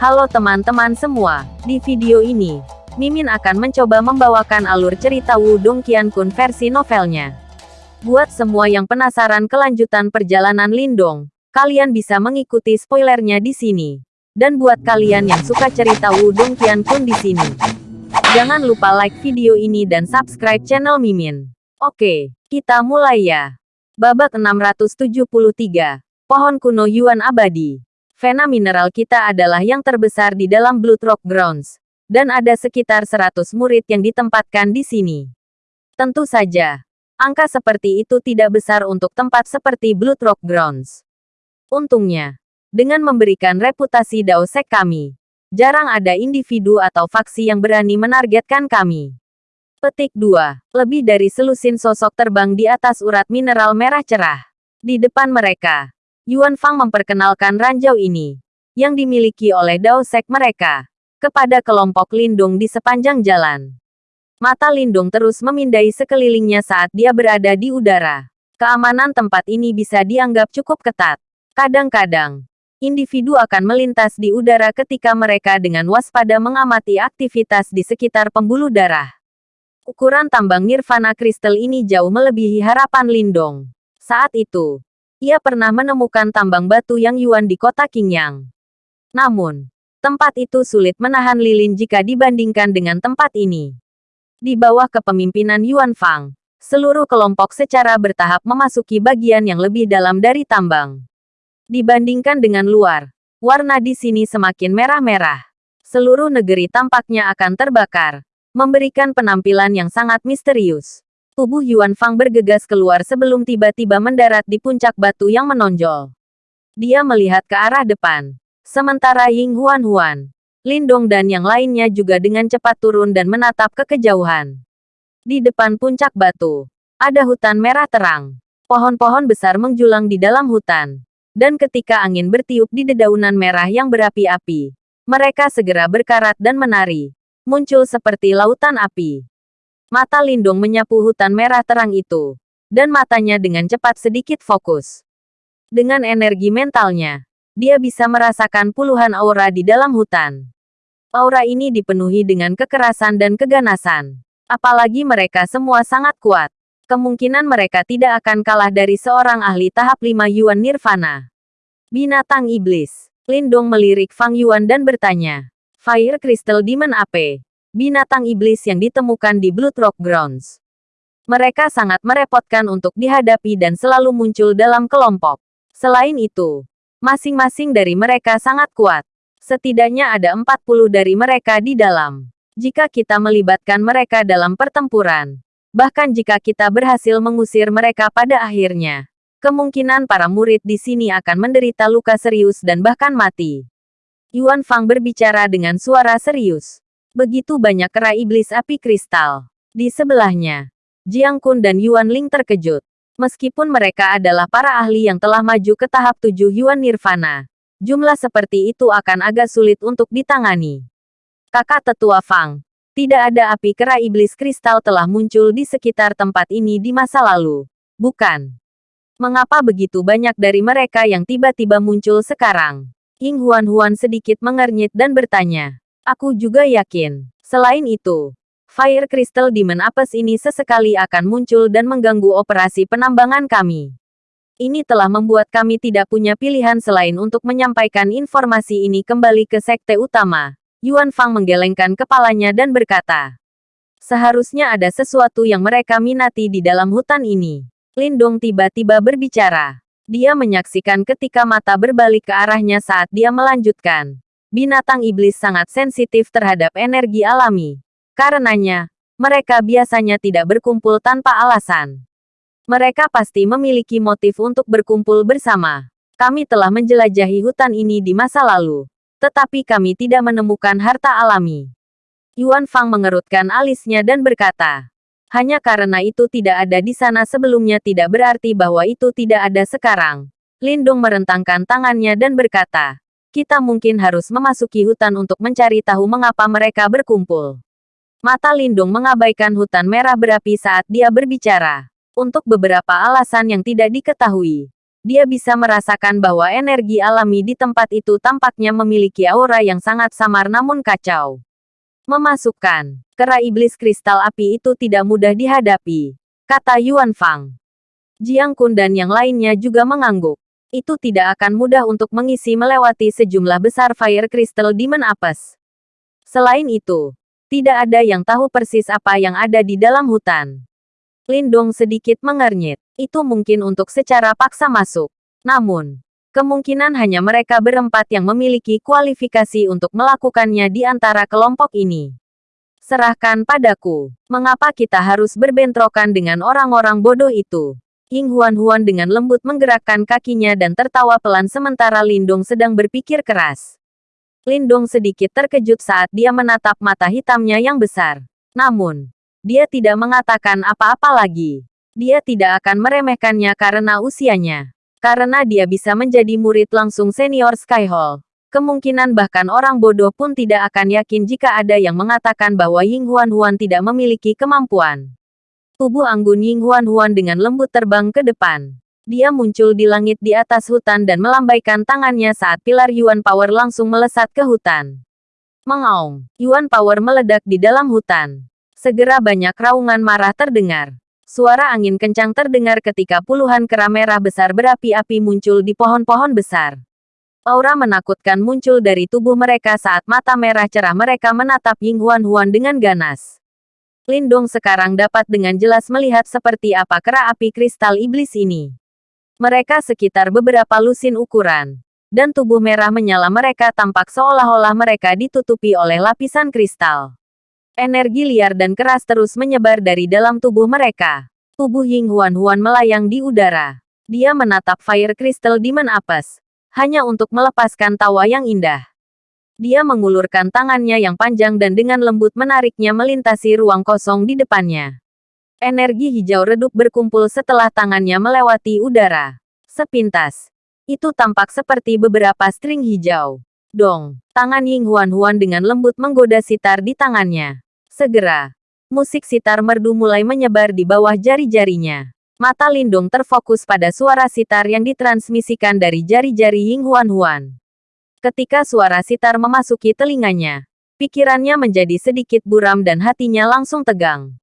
Halo teman-teman semua, di video ini, Mimin akan mencoba membawakan alur cerita Wudong Qiankun versi novelnya. Buat semua yang penasaran kelanjutan perjalanan Lindong, kalian bisa mengikuti spoilernya di sini. Dan buat kalian yang suka cerita Wudong Qiankun di sini, jangan lupa like video ini dan subscribe channel Mimin. Oke, kita mulai ya. Babak 673, Pohon Kuno Yuan Abadi. Vena mineral kita adalah yang terbesar di dalam Blood Rock Grounds, dan ada sekitar 100 murid yang ditempatkan di sini. Tentu saja, angka seperti itu tidak besar untuk tempat seperti Blood Rock Grounds. Untungnya, dengan memberikan reputasi Daosek kami, jarang ada individu atau faksi yang berani menargetkan kami. Petik 2. Lebih dari selusin sosok terbang di atas urat mineral merah cerah. Di depan mereka, Yuan Fang memperkenalkan ranjau ini, yang dimiliki oleh Dao Sek mereka, kepada kelompok Lindung di sepanjang jalan. Mata Lindung terus memindai sekelilingnya saat dia berada di udara. Keamanan tempat ini bisa dianggap cukup ketat. Kadang-kadang, individu akan melintas di udara ketika mereka dengan waspada mengamati aktivitas di sekitar pembuluh darah. Ukuran tambang nirvana kristal ini jauh melebihi harapan Lindong. Saat itu, ia pernah menemukan tambang batu yang Yuan di kota Qingyang. Namun, tempat itu sulit menahan lilin jika dibandingkan dengan tempat ini. Di bawah kepemimpinan Yuan Fang, seluruh kelompok secara bertahap memasuki bagian yang lebih dalam dari tambang. Dibandingkan dengan luar, warna di sini semakin merah-merah. Seluruh negeri tampaknya akan terbakar, memberikan penampilan yang sangat misterius. Tubuh Yuan Fang bergegas keluar sebelum tiba-tiba mendarat di puncak batu yang menonjol. Dia melihat ke arah depan. Sementara Ying Huan Huan, Lindong dan yang lainnya juga dengan cepat turun dan menatap ke kejauhan. Di depan puncak batu, ada hutan merah terang. Pohon-pohon besar menjulang di dalam hutan. Dan ketika angin bertiup di dedaunan merah yang berapi-api, mereka segera berkarat dan menari. Muncul seperti lautan api. Mata Lindung menyapu hutan merah terang itu. Dan matanya dengan cepat sedikit fokus. Dengan energi mentalnya, dia bisa merasakan puluhan aura di dalam hutan. Aura ini dipenuhi dengan kekerasan dan keganasan. Apalagi mereka semua sangat kuat. Kemungkinan mereka tidak akan kalah dari seorang ahli tahap 5 Yuan Nirvana. Binatang Iblis. Lindong melirik Fang Yuan dan bertanya. Fire Crystal Demon AP binatang iblis yang ditemukan di Blood Rock Grounds. Mereka sangat merepotkan untuk dihadapi dan selalu muncul dalam kelompok. Selain itu, masing-masing dari mereka sangat kuat. Setidaknya ada 40 dari mereka di dalam. Jika kita melibatkan mereka dalam pertempuran, bahkan jika kita berhasil mengusir mereka pada akhirnya, kemungkinan para murid di sini akan menderita luka serius dan bahkan mati. Yuan Fang berbicara dengan suara serius. Begitu banyak kera iblis api kristal. Di sebelahnya, Jiang Kun dan Yuan Ling terkejut. Meskipun mereka adalah para ahli yang telah maju ke tahap tujuh Yuan Nirvana, jumlah seperti itu akan agak sulit untuk ditangani. Kakak tetua Fang, tidak ada api kera iblis kristal telah muncul di sekitar tempat ini di masa lalu. Bukan. Mengapa begitu banyak dari mereka yang tiba-tiba muncul sekarang? Ying Huan Huan sedikit mengernyit dan bertanya. Aku juga yakin. Selain itu, Fire Crystal Demon Apes ini sesekali akan muncul dan mengganggu operasi penambangan kami. Ini telah membuat kami tidak punya pilihan selain untuk menyampaikan informasi ini kembali ke sekte utama. Yuan Fang menggelengkan kepalanya dan berkata, Seharusnya ada sesuatu yang mereka minati di dalam hutan ini. Lindong tiba-tiba berbicara. Dia menyaksikan ketika mata berbalik ke arahnya saat dia melanjutkan binatang iblis sangat sensitif terhadap energi alami. Karenanya, mereka biasanya tidak berkumpul tanpa alasan. Mereka pasti memiliki motif untuk berkumpul bersama. Kami telah menjelajahi hutan ini di masa lalu, tetapi kami tidak menemukan harta alami. Yuan Fang mengerutkan alisnya dan berkata, hanya karena itu tidak ada di sana sebelumnya tidak berarti bahwa itu tidak ada sekarang. Lindung merentangkan tangannya dan berkata, kita mungkin harus memasuki hutan untuk mencari tahu mengapa mereka berkumpul. Mata Lindung mengabaikan hutan merah berapi saat dia berbicara. Untuk beberapa alasan yang tidak diketahui. dia bisa merasakan bahwa energi alami di tempat itu tampaknya memiliki aura yang sangat samar namun kacau. Memasukkan kera iblis kristal api itu tidak mudah dihadapi, kata Yuan Fang. Jiang Kun dan yang lainnya juga mengangguk. Itu tidak akan mudah untuk mengisi melewati sejumlah besar Fire Crystal Demon Apes. Selain itu, tidak ada yang tahu persis apa yang ada di dalam hutan. Lindong sedikit mengernyit. Itu mungkin untuk secara paksa masuk. Namun, kemungkinan hanya mereka berempat yang memiliki kualifikasi untuk melakukannya di antara kelompok ini. Serahkan padaku. Mengapa kita harus berbentrokan dengan orang-orang bodoh itu? Ying Huan-Huan dengan lembut menggerakkan kakinya dan tertawa pelan sementara Lindong sedang berpikir keras. Lindong sedikit terkejut saat dia menatap mata hitamnya yang besar. Namun, dia tidak mengatakan apa-apa lagi. Dia tidak akan meremehkannya karena usianya. Karena dia bisa menjadi murid langsung senior Skyhall. Kemungkinan bahkan orang bodoh pun tidak akan yakin jika ada yang mengatakan bahwa Ying Huan Huan tidak memiliki kemampuan. Tubuh anggun Ying Huan Huan dengan lembut terbang ke depan. Dia muncul di langit di atas hutan dan melambaikan tangannya saat pilar Yuan Power langsung melesat ke hutan. Mengaung, Yuan Power meledak di dalam hutan. Segera banyak raungan marah terdengar. Suara angin kencang terdengar ketika puluhan kera merah besar berapi-api muncul di pohon-pohon besar. Aura menakutkan muncul dari tubuh mereka saat mata merah cerah mereka menatap Ying Huan Huan dengan ganas. Lindong sekarang dapat dengan jelas melihat seperti apa kera api kristal iblis ini. Mereka sekitar beberapa lusin ukuran. Dan tubuh merah menyala mereka tampak seolah-olah mereka ditutupi oleh lapisan kristal. Energi liar dan keras terus menyebar dari dalam tubuh mereka. Tubuh Ying Huan Huan melayang di udara. Dia menatap Fire Crystal Demon Apes. Hanya untuk melepaskan tawa yang indah. Dia mengulurkan tangannya yang panjang dan dengan lembut menariknya melintasi ruang kosong di depannya. Energi hijau redup berkumpul setelah tangannya melewati udara. Sepintas. Itu tampak seperti beberapa string hijau. Dong, tangan Ying Huan Huan dengan lembut menggoda sitar di tangannya. Segera, musik sitar merdu mulai menyebar di bawah jari-jarinya. Mata Lindung terfokus pada suara sitar yang ditransmisikan dari jari-jari Ying Huan Huan. Ketika suara sitar memasuki telinganya, pikirannya menjadi sedikit buram dan hatinya langsung tegang.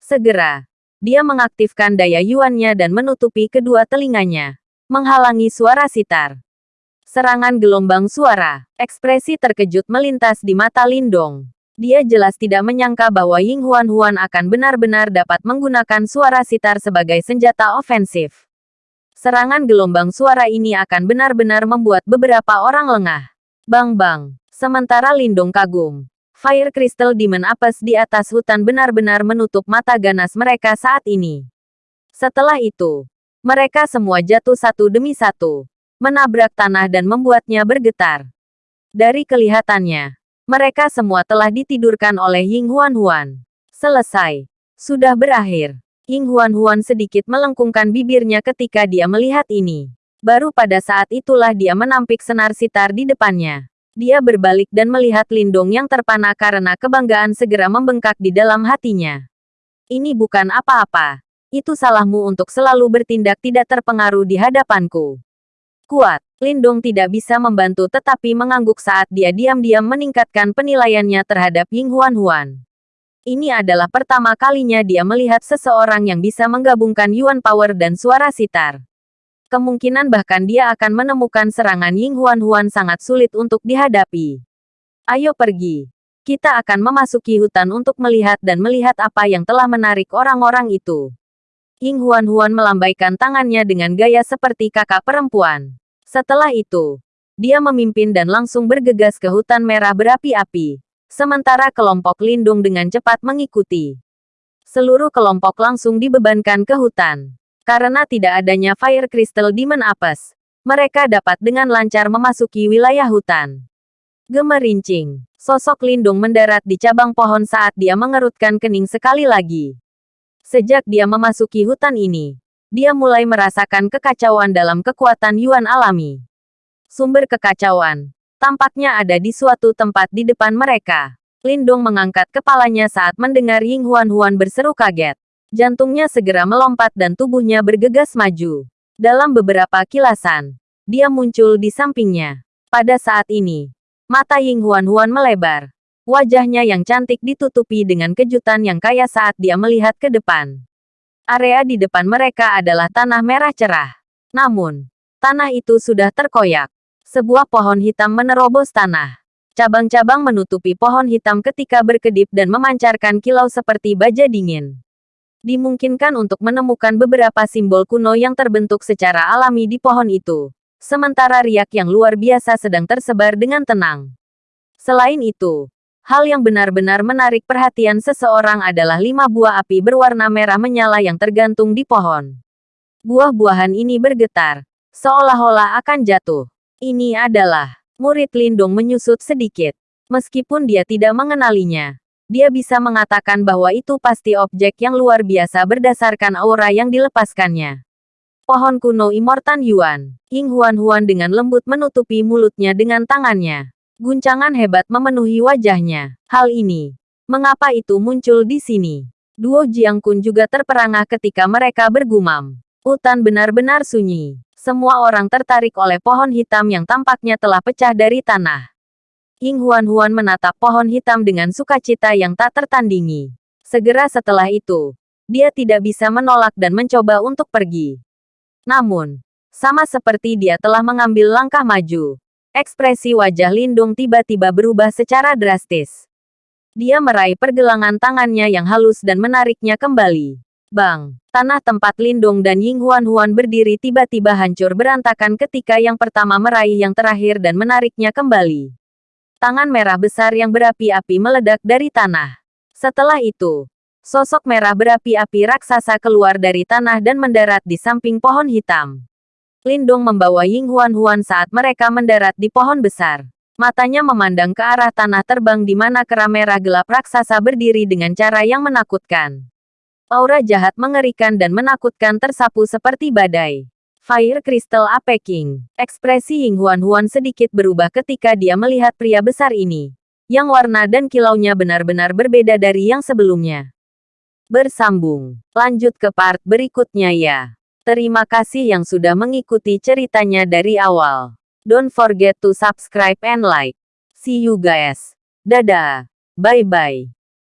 Segera, dia mengaktifkan daya yuannya dan menutupi kedua telinganya, menghalangi suara sitar. Serangan gelombang suara, ekspresi terkejut melintas di mata Lindong. Dia jelas tidak menyangka bahwa Ying Huan Huan akan benar-benar dapat menggunakan suara sitar sebagai senjata ofensif. Serangan gelombang suara ini akan benar-benar membuat beberapa orang lengah. Bang-bang. Sementara Lindung kagum. Fire Crystal Demon Apes di atas hutan benar-benar menutup mata ganas mereka saat ini. Setelah itu, mereka semua jatuh satu demi satu, menabrak tanah dan membuatnya bergetar. Dari kelihatannya, mereka semua telah ditidurkan oleh Ying Huan Huan. Selesai. Sudah berakhir. Ying Huan Huan sedikit melengkungkan bibirnya ketika dia melihat ini. Baru pada saat itulah dia menampik senar sitar di depannya. Dia berbalik dan melihat Lindong yang terpana karena kebanggaan segera membengkak di dalam hatinya. Ini bukan apa-apa. Itu salahmu untuk selalu bertindak tidak terpengaruh di hadapanku. Kuat, Lindong tidak bisa membantu tetapi mengangguk saat dia diam-diam meningkatkan penilaiannya terhadap Ying Huan Huan. Ini adalah pertama kalinya dia melihat seseorang yang bisa menggabungkan Yuan Power dan suara sitar. Kemungkinan bahkan dia akan menemukan serangan Ying Huan Huan sangat sulit untuk dihadapi. Ayo pergi. Kita akan memasuki hutan untuk melihat dan melihat apa yang telah menarik orang-orang itu. Ying Huan Huan melambaikan tangannya dengan gaya seperti kakak perempuan. Setelah itu, dia memimpin dan langsung bergegas ke hutan merah berapi-api. Sementara kelompok lindung dengan cepat mengikuti. Seluruh kelompok langsung dibebankan ke hutan. Karena tidak adanya Fire Crystal Demon Apes, mereka dapat dengan lancar memasuki wilayah hutan. Gemerincing, sosok lindung mendarat di cabang pohon saat dia mengerutkan kening sekali lagi. Sejak dia memasuki hutan ini, dia mulai merasakan kekacauan dalam kekuatan Yuan alami. Sumber kekacauan tampaknya ada di suatu tempat di depan mereka. Lindong mengangkat kepalanya saat mendengar Ying Huan Huan berseru kaget. Jantungnya segera melompat dan tubuhnya bergegas maju. Dalam beberapa kilasan, dia muncul di sampingnya. Pada saat ini, mata Ying Huan Huan melebar. Wajahnya yang cantik ditutupi dengan kejutan yang kaya saat dia melihat ke depan. Area di depan mereka adalah tanah merah cerah. Namun, tanah itu sudah terkoyak. Sebuah pohon hitam menerobos tanah. Cabang-cabang menutupi pohon hitam ketika berkedip dan memancarkan kilau seperti baja dingin. Dimungkinkan untuk menemukan beberapa simbol kuno yang terbentuk secara alami di pohon itu. Sementara riak yang luar biasa sedang tersebar dengan tenang. Selain itu, hal yang benar-benar menarik perhatian seseorang adalah lima buah api berwarna merah menyala yang tergantung di pohon. Buah-buahan ini bergetar, seolah-olah akan jatuh. Ini adalah murid Lindung menyusut sedikit. Meskipun dia tidak mengenalinya, dia bisa mengatakan bahwa itu pasti objek yang luar biasa berdasarkan aura yang dilepaskannya. Pohon kuno Immortan Yuan, Ying Huan Huan dengan lembut menutupi mulutnya dengan tangannya. Guncangan hebat memenuhi wajahnya. Hal ini, mengapa itu muncul di sini? Duo Jiang Kun juga terperangah ketika mereka bergumam. Hutan benar-benar sunyi. Semua orang tertarik oleh pohon hitam yang tampaknya telah pecah dari tanah. Ying Huan Huan menatap pohon hitam dengan sukacita yang tak tertandingi. Segera setelah itu, dia tidak bisa menolak dan mencoba untuk pergi. Namun, sama seperti dia telah mengambil langkah maju, ekspresi wajah Lindung tiba-tiba berubah secara drastis. Dia meraih pergelangan tangannya yang halus dan menariknya kembali. Bang! Tanah tempat Lindung dan Ying Huan Huan berdiri tiba-tiba hancur berantakan ketika yang pertama meraih yang terakhir dan menariknya kembali. Tangan merah besar yang berapi-api meledak dari tanah. Setelah itu, sosok merah berapi-api raksasa keluar dari tanah dan mendarat di samping pohon hitam. Lindung membawa Ying Huan Huan saat mereka mendarat di pohon besar. Matanya memandang ke arah tanah terbang di mana kera merah gelap raksasa berdiri dengan cara yang menakutkan. Aura jahat mengerikan dan menakutkan tersapu seperti badai. Fire Crystal Ape King. Ekspresi Ying Huan Huan sedikit berubah ketika dia melihat pria besar ini. Yang warna dan kilaunya benar-benar berbeda dari yang sebelumnya. Bersambung. Lanjut ke part berikutnya ya. Terima kasih yang sudah mengikuti ceritanya dari awal. Don't forget to subscribe and like. See you guys. Dadah. Bye-bye.